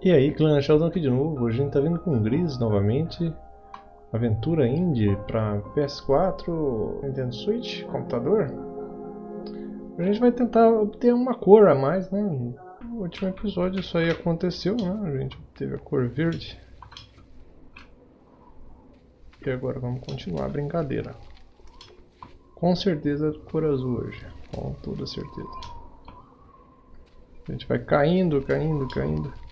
E aí, clã Sheldon aqui de novo. Hoje a gente tá vindo com Gris novamente. Aventura Indie para PS4, Nintendo Switch, computador. A gente vai tentar obter uma cor a mais, né? No último episódio isso aí aconteceu, né? A gente teve a cor verde. E agora vamos continuar a brincadeira. Com certeza cor azul hoje, com toda certeza. A gente vai caindo, caindo, caindo.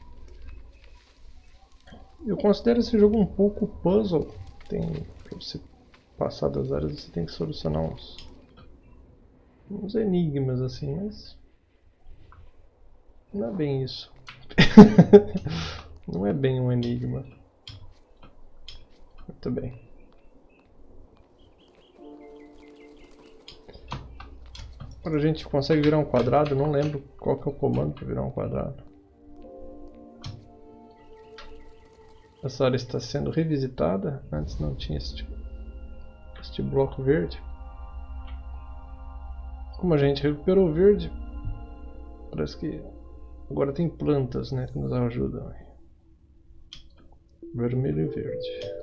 Eu considero esse jogo um pouco puzzle. Tem, pra você passar das áreas você tem que solucionar uns, uns enigmas assim, mas não é bem isso. não é bem um enigma. Muito bem. Agora a gente consegue virar um quadrado, não lembro qual que é o comando para virar um quadrado. Essa área está sendo revisitada. Antes não tinha este, este bloco verde. Como a gente recuperou o verde, parece que agora tem plantas né, que nos ajudam. Vermelho e verde.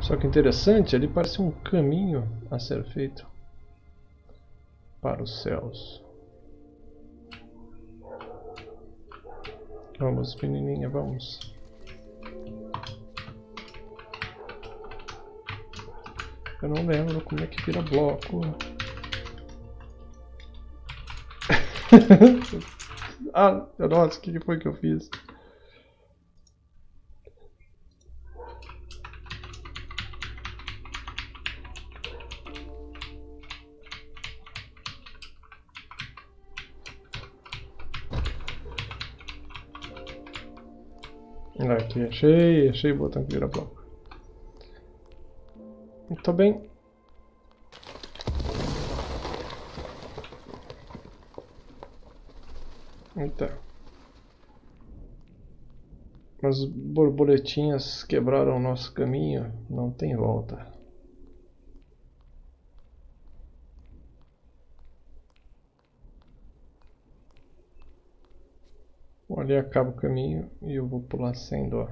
Só que interessante, ali parece um caminho a ser feito para os céus. Vamos, menininha, vamos. Eu não lembro como é que vira bloco. ah, nossa, o que foi que eu fiz? Aqui, achei, achei o botão que vira bloco. Muito bem. Então. As borboletinhas quebraram o nosso caminho, não tem volta. Ali acaba o caminho e eu vou pular sem dó.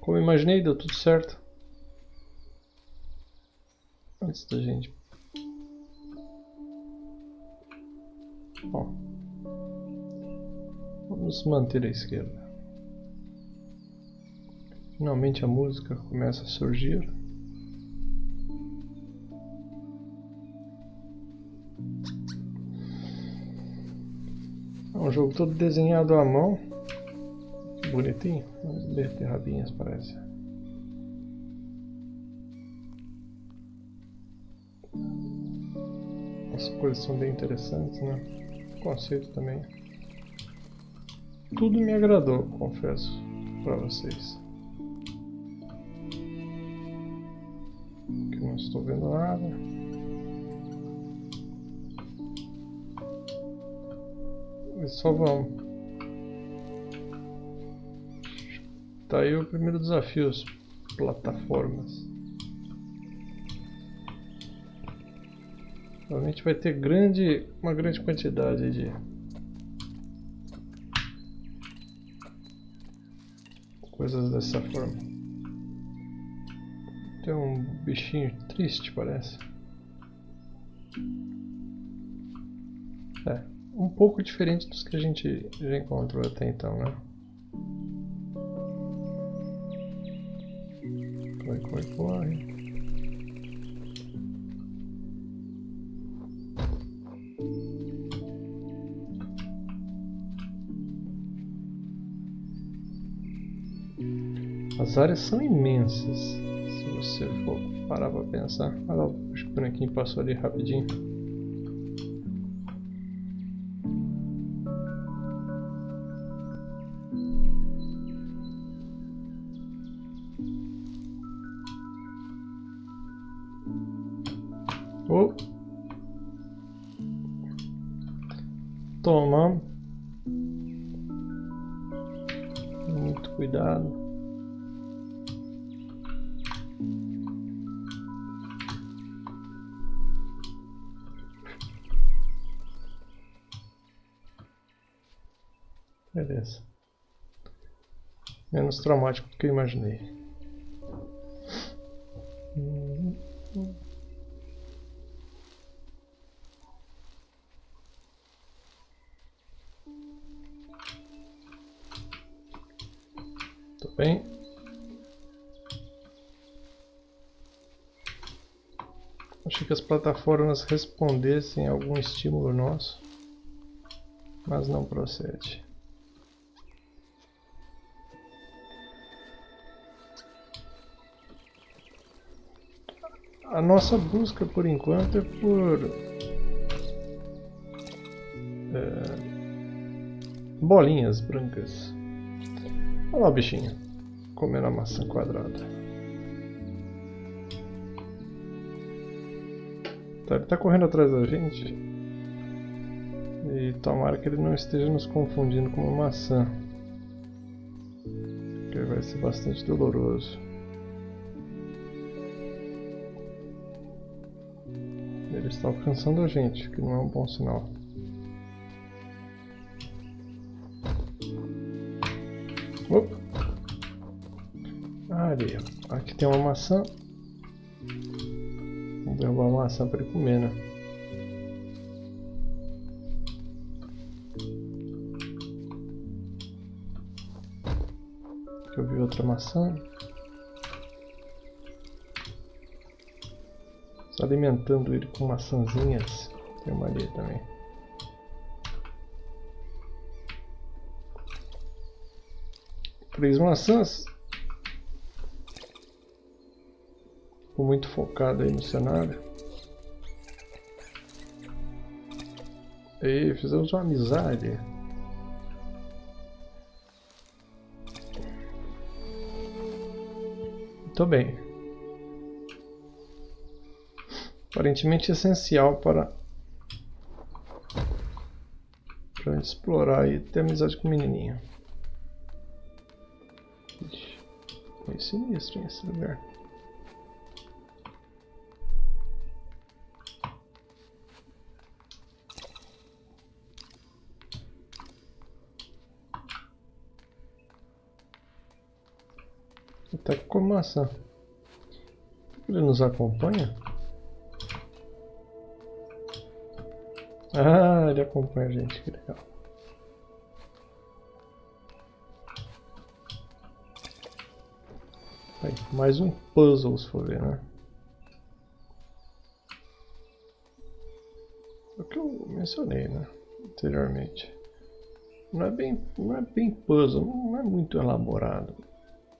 Como imaginei, deu tudo certo. Antes da gente... Bom. Vamos manter a esquerda. Finalmente a música começa a surgir. Um jogo todo desenhado à mão. Bonitinho. Vamos ver rabinhas parece. As cores são bem interessantes, né? O conceito também. Tudo me agradou, confesso para vocês. Aqui não estou vendo nada. Só vamos. Tá aí o primeiro desafio, as plataformas. Provavelmente vai ter grande, uma grande quantidade de coisas dessa forma. Tem um bichinho triste, parece. É um pouco diferente dos que a gente já encontrou até então, né? Corre, corre, corre. As áreas são imensas, se você for parar para pensar. Olha lá, o bonequinho passou ali rapidinho. Beleza. Menos traumático do que eu imaginei. Tudo bem. Achei que as plataformas respondessem a algum estímulo nosso, mas não procede. A nossa busca por enquanto é por é, bolinhas brancas. Olha lá o bichinho comendo a maçã quadrada. Tá, ele está correndo atrás da gente. E tomara que ele não esteja nos confundindo com uma maçã. Que vai ser bastante doloroso. Está alcançando a gente, que não é um bom sinal. Opa. Ali, aqui tem uma maçã. Vamos derrubar uma maçã para ele comer, né? Aqui eu vi outra maçã. Alimentando ele com maçãzinhas. Tem uma ali também. Três maçãs. Ficou muito focado aí no cenário. E fizemos uma amizade. Muito bem aparentemente essencial para para explorar e ter amizade com o menininho. Meio sinistro esse lugar. Até com maçã. Ele nos acompanha? Ah, ele acompanha a gente, que legal. Aí, mais um puzzle, se for ver, né? É o que eu mencionei, né? Anteriormente. Não é bem, não é bem puzzle, não é muito elaborado.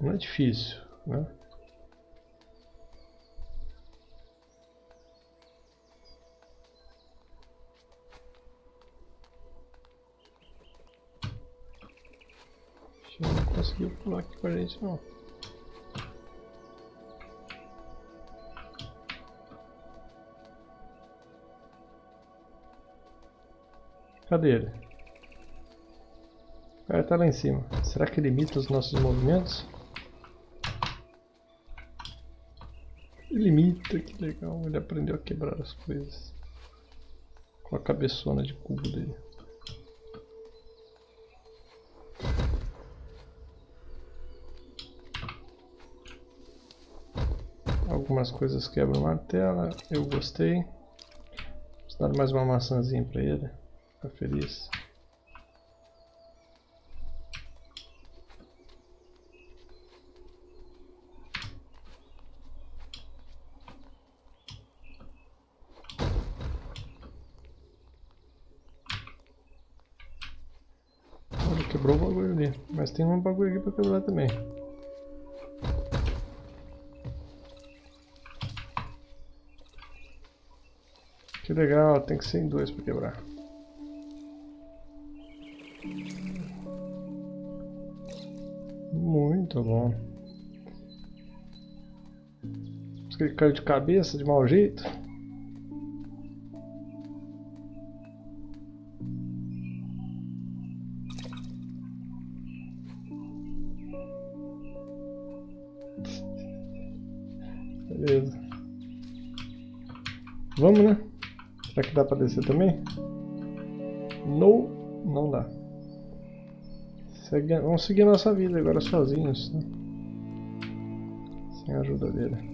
Não é difícil, né? Conseguiu pular aqui com a gente não. Cadê ele? O cara tá lá em cima. Será que ele imita os nossos movimentos? Ele imita, que legal. Ele aprendeu a quebrar as coisas. Com a cabeçona de cubo dele. Algumas coisas quebram tela, eu gostei. Vou dar mais uma maçãzinha para ele, ficar feliz. Olha, quebrou o bagulho ali, mas tem um bagulho aqui para quebrar também. Que legal, tem que ser em dois para quebrar. Muito bom. que ele caiu de cabeça de mau jeito. Beleza. Vamos, né? Será que dá pra descer também? Não, não dá. Segue, vamos seguir nossa vida agora sozinhos. Né? Sem a ajuda dele.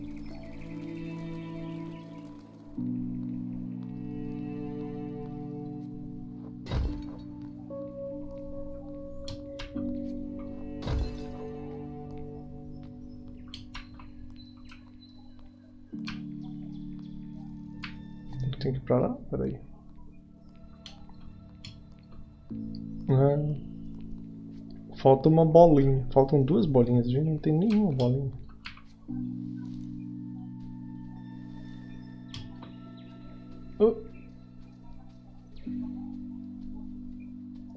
Falta uma bolinha. Faltam duas bolinhas. A gente não tem nenhuma bolinha.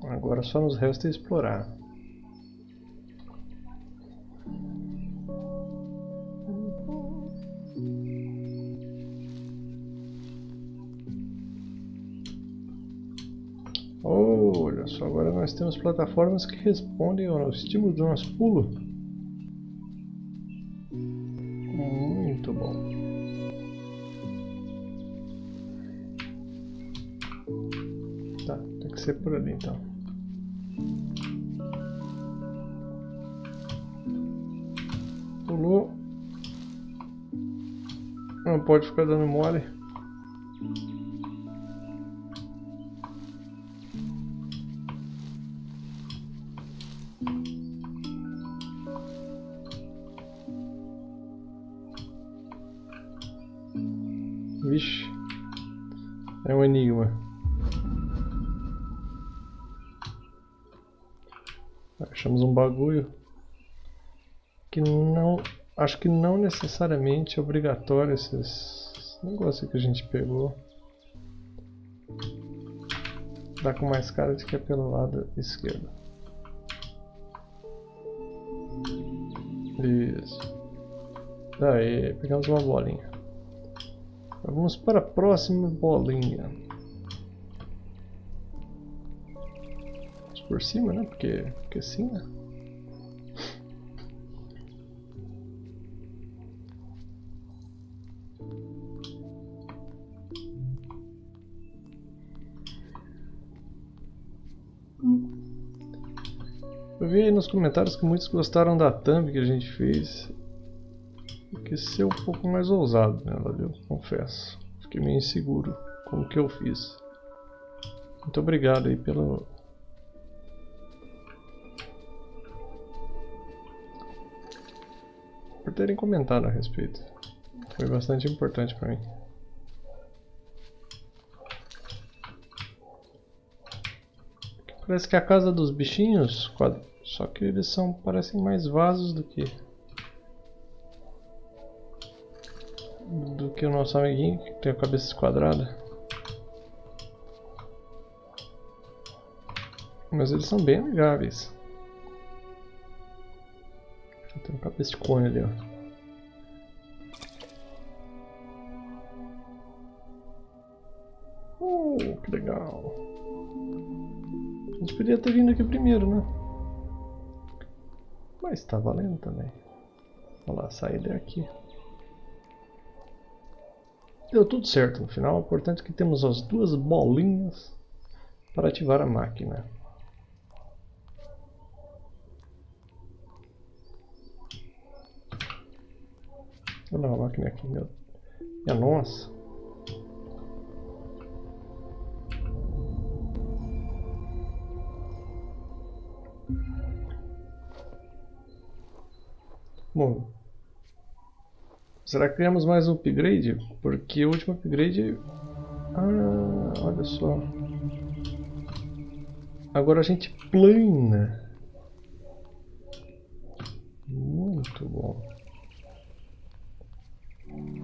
Agora só nos resta explorar. Plataformas que respondem ao estímulo do nosso pulo. Muito bom. Tá, tem que ser por ali então. Pulou. Não pode ficar dando mole. É um enigma. Achamos um bagulho que não... Acho que não necessariamente é obrigatório esses negócios que a gente pegou. Dá com mais cara de que é pelo lado esquerdo. Isso. Daí, pegamos uma bolinha. Vamos para a próxima bolinha. Vamos por cima, né? Porque, porque sim, né? Eu vi nos comentários que muitos gostaram da thumb que a gente fez quis ser um pouco mais ousado nela, viu? Confesso. Fiquei meio inseguro com o que eu fiz. Muito obrigado aí pelo... Por terem comentado a respeito. Foi bastante importante para mim. Parece que é a casa dos bichinhos, só que eles são parecem mais vasos do que do que o nosso amiguinho, que tem a cabeça esquadrada. Mas eles são bem amigáveis. Tem uma cabeça de cone ali, ó. Oh, que legal. A gente podia ter vindo aqui primeiro, né? Mas tá valendo também. Olha lá, sair daqui. Deu tudo certo no final, o importante é que temos as duas bolinhas para ativar a máquina. Olha a máquina aqui, meu. É nossa. Bom, Será que criamos mais um upgrade? Porque o último upgrade... Ah, olha só. Agora a gente plana. Muito bom.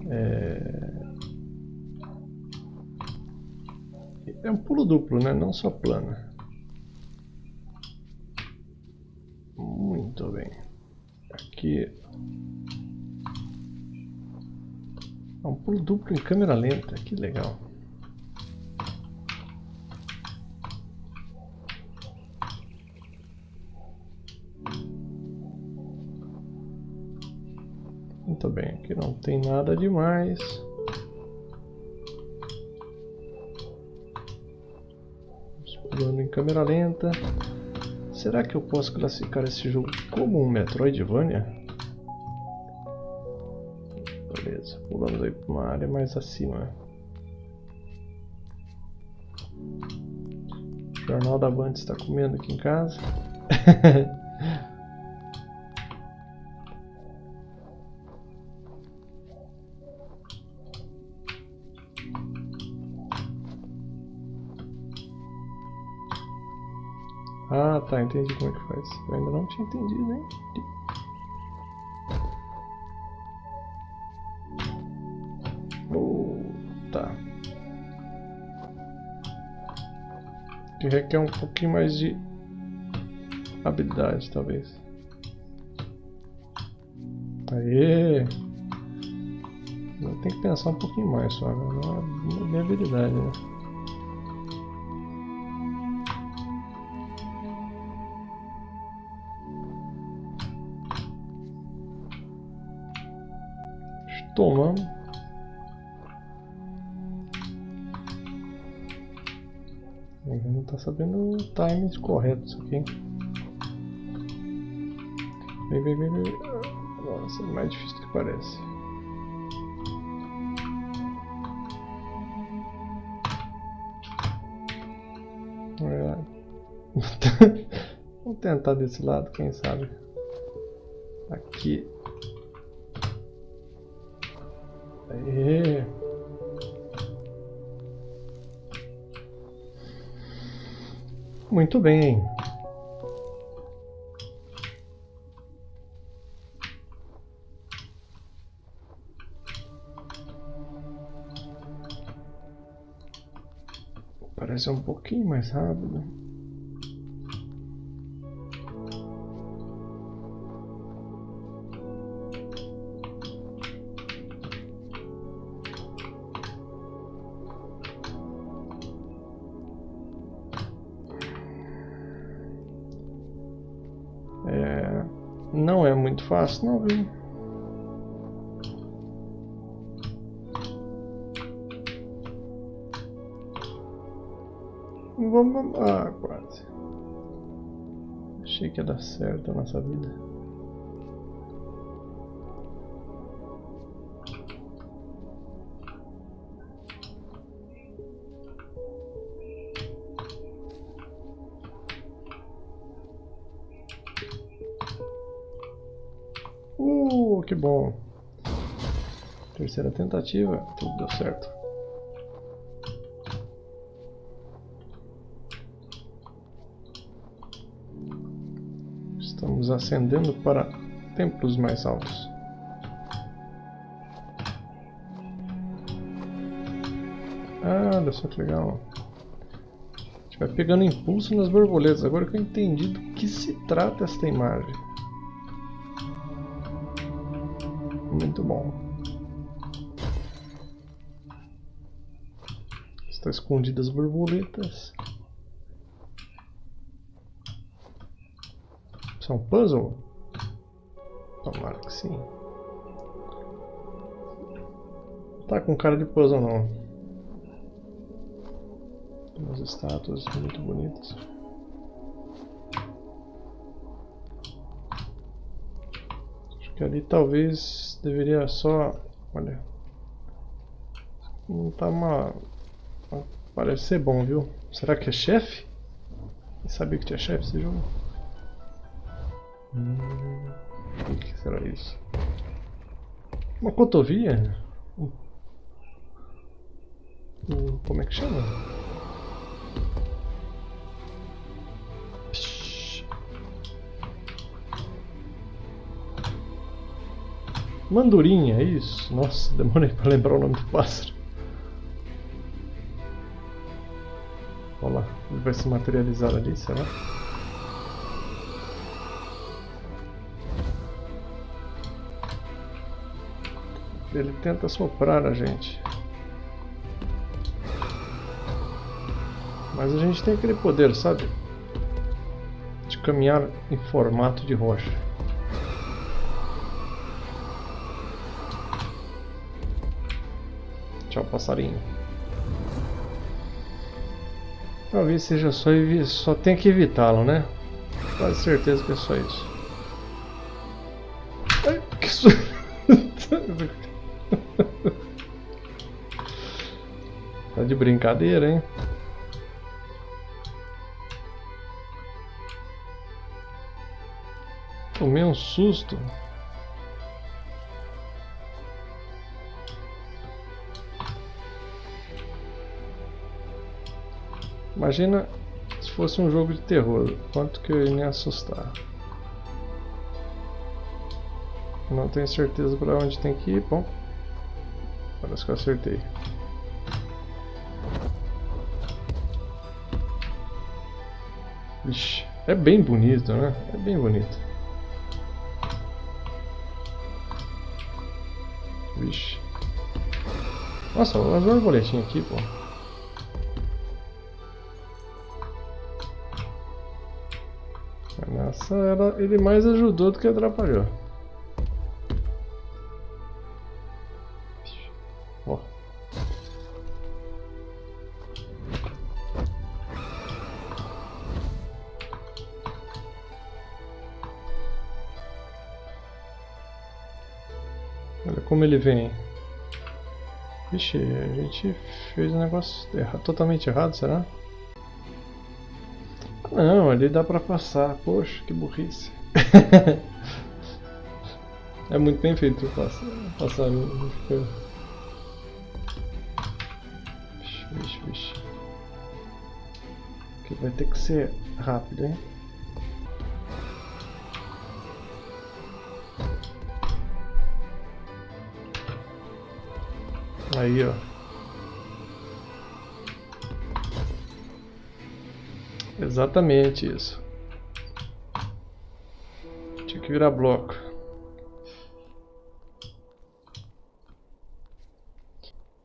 É... é um pulo duplo, né? Não só plana. Muito bem. Aqui Um pulo duplo em câmera lenta, que legal. Muito bem, aqui não tem nada demais. Pulando em câmera lenta. Será que eu posso classificar esse jogo como um Metroidvania? Beleza, pulamos aí para uma área mais acima. O Jornal da Band está comendo aqui em casa. Ah, tá, entendi como é que faz. Eu ainda não tinha entendido, hein? Tá. Que requer um pouquinho mais de habilidade, talvez. Aê! Tem que pensar um pouquinho mais só, não é minha habilidade, né? Sabendo o timing correto isso aqui. Vem, vem, vem, vem. Nossa, é mais difícil do que parece. É. Vamos tentar desse lado, quem sabe. Aqui. Aê. Muito bem. Parece um pouquinho mais rápido. Não é muito fácil não, viu? Vamos... Ah, quase. Achei que ia dar certo a nossa vida. Que bom. Terceira tentativa, tudo deu certo. Estamos ascendendo para templos mais altos. Ah, olha só que legal. A gente vai pegando impulso nas borboletas. Agora que eu entendi do que se trata esta imagem. Muito bom. Estão escondidas borboletas. Isso é um puzzle? Tomara que sim. Tá com cara de puzzle não. Umas estátuas muito bonitas. Que ali talvez deveria só... Olha... Não tá uma... Parece ser bom, viu? Será que é chefe? Eu sabia que tinha chefe esse jogo. Hum, o que será isso? Uma cotovia? Um, um, como é que chama? Mandurinha, é isso? Nossa, demorei para lembrar o nome do pássaro. Olha lá, ele vai se materializar ali, será? Ele tenta soprar a gente. Mas a gente tem aquele poder, sabe? De caminhar em formato de rocha. Tchau, passarinho. Talvez seja só, só tem que evitá-lo, né? Quase certeza que é só isso. Ai, que su... tá de brincadeira, hein? Tomei um susto. Imagina se fosse um jogo de terror, quanto que eu ia me assustar. Não tenho certeza para onde tem que ir, bom. Parece que eu acertei. Vixe, é bem bonito, né? É bem bonito. Vixe. Nossa, as borboletinhas aqui, pô. Essa era, ele mais ajudou do que atrapalhou. Olha como ele vem. Vixe, a gente fez um negócio errado, totalmente errado, será? Não, ali dá pra passar. Poxa, que burrice. é muito bem feito passar. passar fica... Vixe, vixe, vixe. Aqui vai ter que ser rápido, hein? Aí, ó. Exatamente isso. Tinha que virar bloco.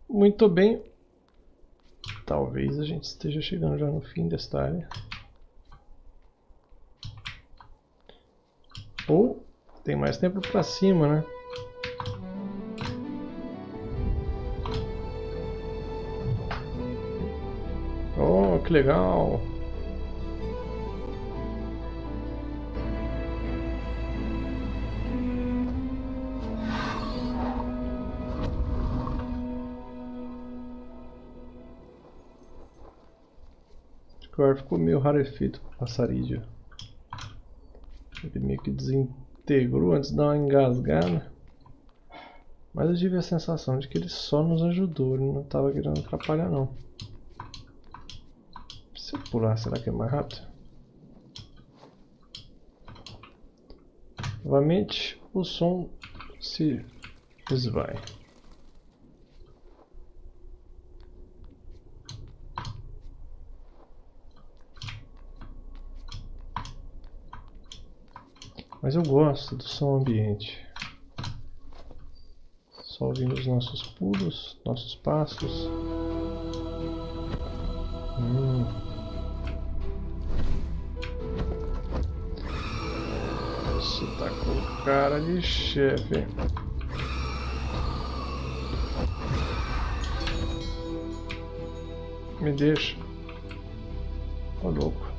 Muito bem. Talvez a gente esteja chegando já no fim desta área. Ou tem mais tempo para cima, né? Oh, que legal! O ficou meio rarefeito com passarídeo. Ele meio que desintegrou antes de dar uma engasgada. Mas eu tive a sensação de que ele só nos ajudou, ele não estava querendo atrapalhar não. Se eu pular, será que é mais rápido? Novamente, o som se esvai. Mas eu gosto do som ambiente. Só ouvindo os nossos pulos, nossos passos. Hum. Isso tá com cara de chefe. Me deixa. Ô louco.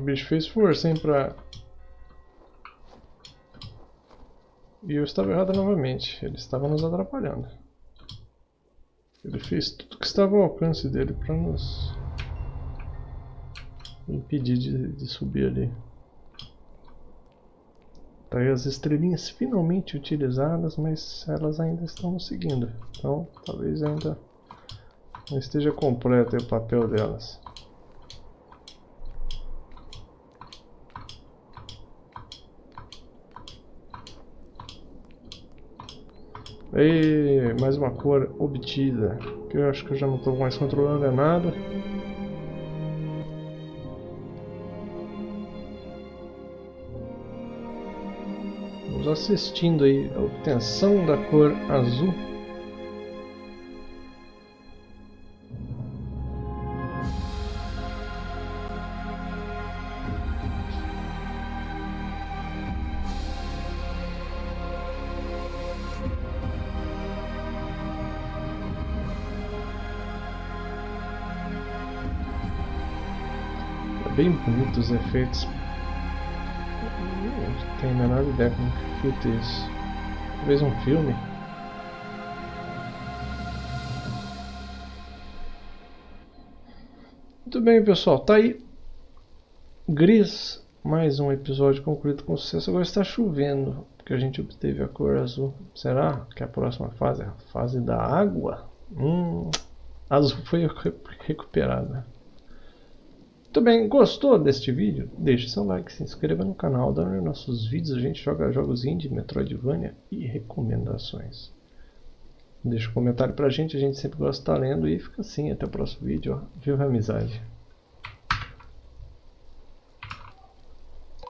O bicho fez força, hein, pra... E eu estava errado novamente. Ele estava nos atrapalhando. Ele fez tudo que estava ao alcance dele para nos impedir de, de subir ali. Tá aí as estrelinhas finalmente utilizadas, mas elas ainda estão nos seguindo. Então talvez ainda não esteja completo o papel delas. E mais uma cor obtida, que eu acho que eu já não estou mais controlando é nada. Vamos assistindo aí a obtenção da cor azul. Bem bonito os efeitos não tenho a menor ideia como que filtra isso. Talvez um filme? Muito bem, pessoal. Tá aí. Gris. Mais um episódio concluído com sucesso. Agora está chovendo. Porque a gente obteve a cor azul. Será que a próxima fase é a fase da água? Hum, azul foi recuperada. Bem, gostou deste vídeo? Deixe seu like, se inscreva no canal, dá nossos vídeos, a gente joga jogos indie, Metroidvania e recomendações. Deixa um comentário pra gente, a gente sempre gosta de estar lendo e fica assim, até o próximo vídeo, ó. viva a amizade!